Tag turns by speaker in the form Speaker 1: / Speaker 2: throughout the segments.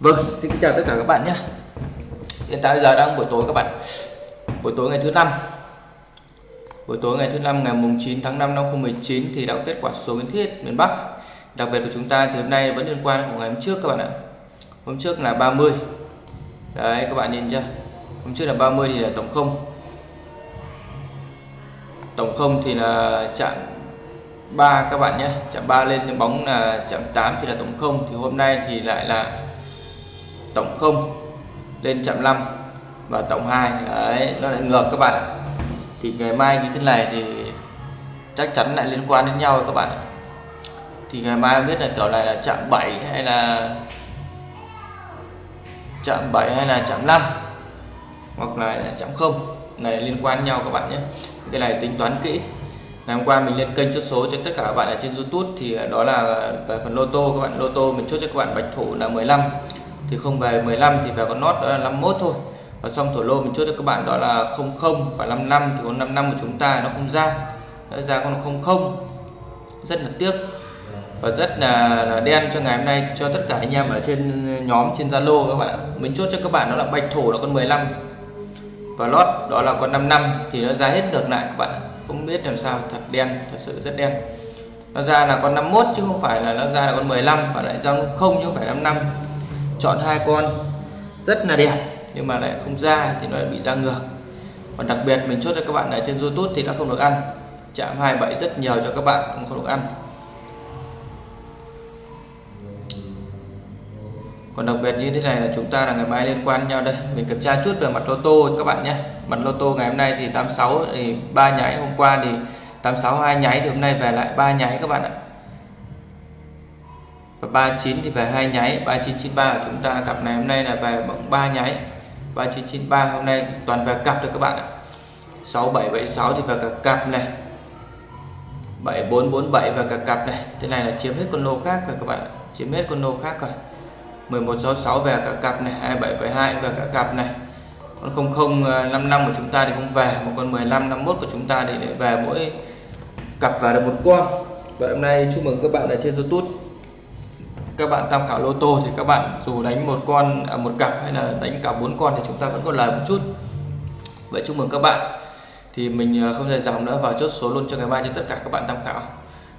Speaker 1: Vâng, xin chào tất cả các bạn nhé. Hiện tại giờ đang buổi tối các bạn. Buổi tối ngày thứ năm. Buổi tối ngày thứ năm ngày mùng 9 tháng 5 năm 2019 thì đã có kết quả số kiến thiết miền Bắc. Đặc biệt của chúng ta thì hôm nay vẫn liên quan của ngày hôm trước các bạn ạ. Hôm trước là 30 Đấy các bạn nhìn chưa? Hôm trước là 30 thì là tổng không. Tổng không thì là chạm 3 các bạn nhé. Chạm 3 lên bóng là chạm 8 thì là tổng không. Thì hôm nay thì lại là tổng 0 lên chạm 5 và tổng 2 đấy, nó lại ngược các bạn thì ngày mai như thế này thì chắc chắn lại liên quan đến nhau các bạn thì ngày mai biết là kiểu này là chạm 7 hay là chạm 7 hay là chạm 5 hoặc là chạm 0 này, liên quan nhau các bạn nhé. Cái này tính toán kỹ. Ngày hôm qua mình lên kênh chốt số cho tất cả các bạn ở trên YouTube thì đó là về phần lô tô các bạn. Lô tô mình chốt cho các bạn bạch thủ là 15 thì không về 15 thì về con nốt đó là 51 thôi. Và xong thổ lô mình chốt cho các bạn đó là 00 và 55 thì con 55 của chúng ta nó không ra. Nó ra con 00 rất là tiếc. Và rất là, là đen cho ngày hôm nay cho tất cả anh em ở trên uh, nhóm trên Zalo các bạn ạ. Mình chốt cho các bạn đó là bạch thổ là con 15 và lót đó là con 55 thì nó ra hết ngược lại các bạn ạ. không biết làm sao thật đen thật sự rất đen. Nó ra là con 51 chứ không phải là nó ra là con 15 và lại ra không chứ không phải 55 chọn hai con. Rất là đẹp, nhưng mà lại không ra thì nó lại bị ra ngược. Còn đặc biệt mình chốt cho các bạn ở trên YouTube thì đã không được ăn. Chạm 27 rất nhiều cho các bạn không được ăn. Còn đặc biệt như thế này là chúng ta là ngày mai liên quan nhau đây. Mình kiểm tra chút về mặt lô tô các bạn nhé. Mặt lô tô ngày hôm nay thì 86 thì ba nháy, hôm qua thì 86 hai nháy, thì hôm nay về lại ba nháy các bạn ạ và 39 thì về hai nháy. 3993 của chúng ta cặp này hôm nay là về bóng 3 nháy. 3993 hôm nay toàn về cặp được các bạn ạ. 6776 thì về cả cặp này. 7447 và cả cặp này. Thế này là chiếm hết con lô khác rồi các bạn ạ. Chiếm hết con lô khác rồi. 1166 về cả cặp này. 2772 về cả cặp này. Con 0055 ờ, của chúng ta thì không về. Một con 1551 của chúng ta thì về mỗi cặp vào được một con. Và hôm nay chúc mừng các bạn ở trên YouTube các bạn tham khảo lô tô thì các bạn dù đánh một con à, một cặp hay là đánh cả bốn con thì chúng ta vẫn có lời một chút. Vậy chúc mừng các bạn. Thì mình à, không dài dòng nữa vào chốt số luôn cho ngày mai cho tất cả các bạn tham khảo.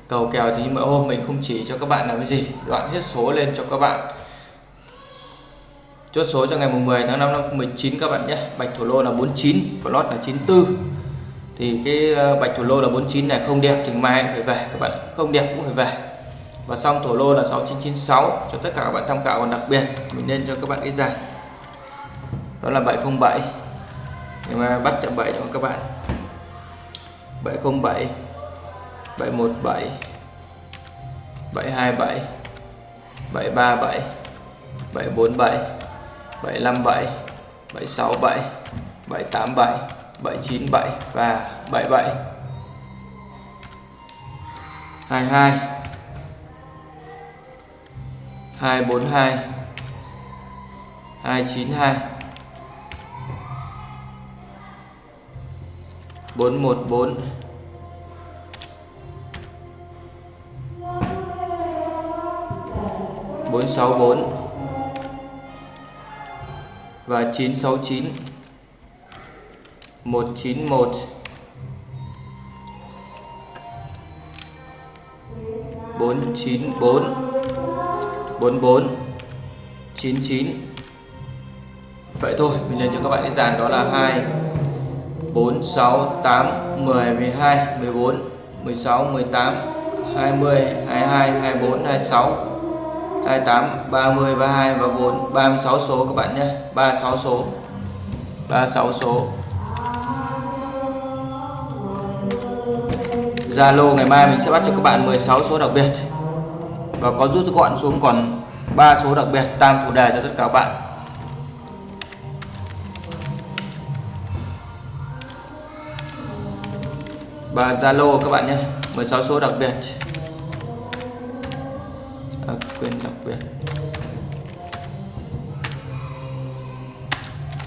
Speaker 1: Cầu kèo thì mỗi hôm mình không chỉ cho các bạn làm cái gì đoạn hết số lên cho các bạn. Chốt số cho ngày mùng 10 tháng 5 năm 2019 các bạn nhé. Bạch thủ lô là 49 và lót là 94 thì cái à, bạch thủ lô là 49 này không đẹp thì mai phải về các bạn. Không đẹp cũng phải về và xong thổ lô là 6996 cho tất cả các bạn tham khảo. Còn đặc biệt, mình nên cho các bạn cái dàn đó là 707 nhưng mà bắt chậm 7 cho các bạn. 707 717 727 737 747 757 767 787 797 và 77 22 242 292 414 464 và 969 191 494 44 99 vậy thôi, mình lên cho các bạn cái dàn đó là 2 4 6 8 10 12 14 16 18 20 22 24 26 28 30 32 và 4 36 số các bạn nhé. 36 số. 36 số. Zalo ngày mai mình sẽ bắt cho các bạn 16 số đặc biệt và có rút gọn xuống còn ba số đặc biệt tam thủ đề cho tất cả các bạn. Và Zalo các bạn nhé 16 số đặc biệt. À, quên đặc biệt.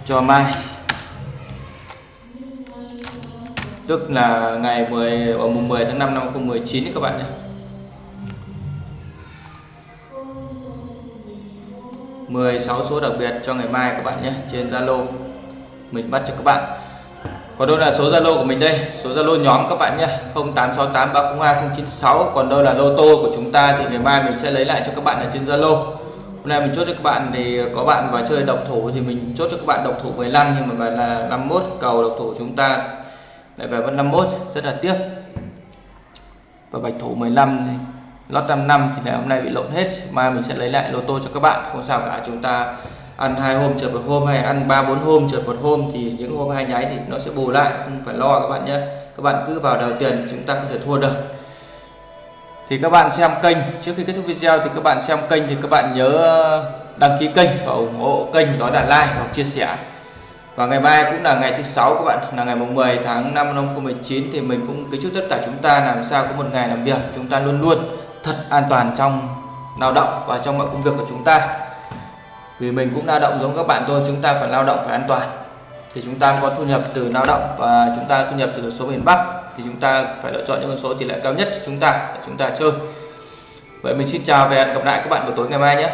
Speaker 1: Cho mai. Tức là ngày 10 ở mùng 10 tháng 5 năm 2019 các bạn nhé. 16 số đặc biệt cho ngày mai các bạn nhé, trên Zalo. Mình bắt cho các bạn. Còn đâu là số Zalo của mình đây? Số Zalo nhóm các bạn nhé 0868302096 còn đâu là lô tô của chúng ta thì ngày mai mình sẽ lấy lại cho các bạn ở trên Zalo. Hôm nay mình chốt cho các bạn thì có bạn vào chơi độc thủ thì mình chốt cho các bạn độc thủ 15 nhưng mà là 51 cầu độc thủ chúng ta lại về vẫn 51 rất là tiếc. Và bạch thủ 15 thì lót 5 năm thì ngày hôm nay bị lộn hết. Mai mình sẽ lấy lại lô tô cho các bạn. Không sao cả, chúng ta ăn hai hôm trượt một hôm hay ăn ba bốn hôm trượt một hôm thì những hôm hai nháy thì nó sẽ bù lại. Không phải lo các bạn nhé. Các bạn cứ vào đầu tiền, chúng ta không thể thua được. Thì các bạn xem kênh. Trước khi kết thúc video thì các bạn xem kênh thì các bạn nhớ đăng ký kênh và ủng hộ kênh đó là like hoặc chia sẻ. Và ngày mai cũng là ngày thứ sáu các bạn, là ngày mùng 10 tháng 5 năm 2019 thì mình cũng kính chúc tất cả chúng ta. Làm sao có một ngày làm việc, chúng ta luôn luôn thật an toàn trong lao động và trong mọi công việc của chúng ta. Vì mình cũng lao động giống các bạn tôi, chúng ta phải lao động phải an toàn. Thì chúng ta có thu nhập từ lao động và chúng ta thu nhập từ số miền Bắc, thì chúng ta phải lựa chọn những con số tỷ lệ cao nhất cho chúng ta để chúng ta chơi. Vậy mình xin chào và hẹn gặp lại các bạn vào tối ngày mai nhé.